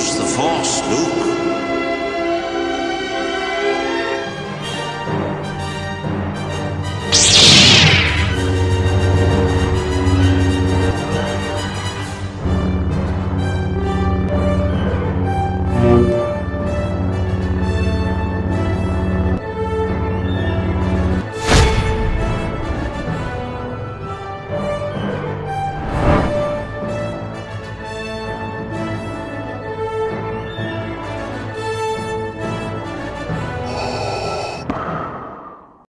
Use the Force, Luke.